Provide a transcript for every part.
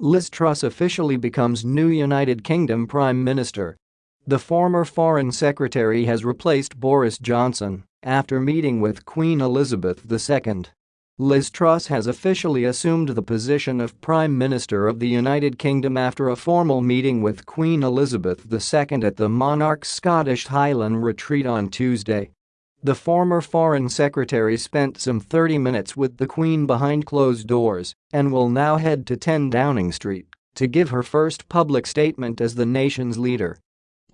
Liz Truss officially becomes new United Kingdom Prime Minister. The former Foreign Secretary has replaced Boris Johnson after meeting with Queen Elizabeth II. Liz Truss has officially assumed the position of Prime Minister of the United Kingdom after a formal meeting with Queen Elizabeth II at the monarch's Scottish Highland retreat on Tuesday. The former Foreign Secretary spent some 30 minutes with the Queen behind closed doors and will now head to 10 Downing Street to give her first public statement as the nation's leader.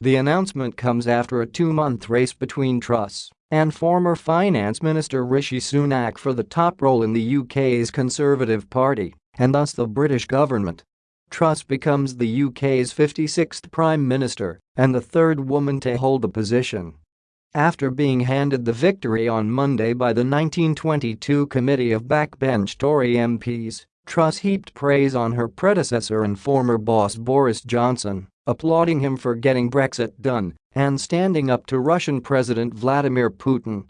The announcement comes after a two-month race between Truss and former Finance Minister Rishi Sunak for the top role in the UK's Conservative Party and thus the British government. Truss becomes the UK's 56th Prime Minister and the third woman to hold the position. After being handed the victory on Monday by the 1922 committee of backbench Tory MPs, Truss heaped praise on her predecessor and former boss Boris Johnson, applauding him for getting Brexit done and standing up to Russian President Vladimir Putin.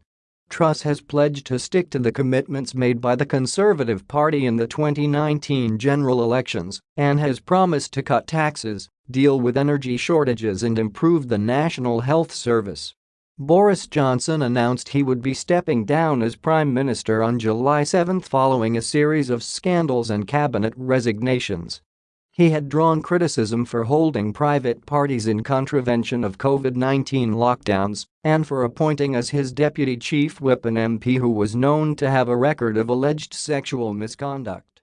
Truss has pledged to stick to the commitments made by the Conservative Party in the 2019 general elections and has promised to cut taxes, deal with energy shortages and improve the National Health Service. Boris Johnson announced he would be stepping down as Prime Minister on July 7 following a series of scandals and cabinet resignations. He had drawn criticism for holding private parties in contravention of COVID-19 lockdowns and for appointing as his deputy chief whip an MP who was known to have a record of alleged sexual misconduct.